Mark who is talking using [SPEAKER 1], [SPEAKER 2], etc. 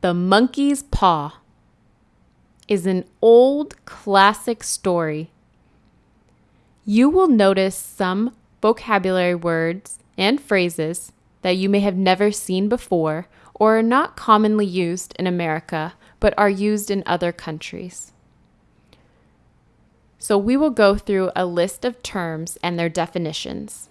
[SPEAKER 1] The Monkey's Paw is an old classic story. You will notice some vocabulary words and phrases that you may have never seen before or are not commonly used in America but are used in other countries. So we will go through a list of terms and their definitions.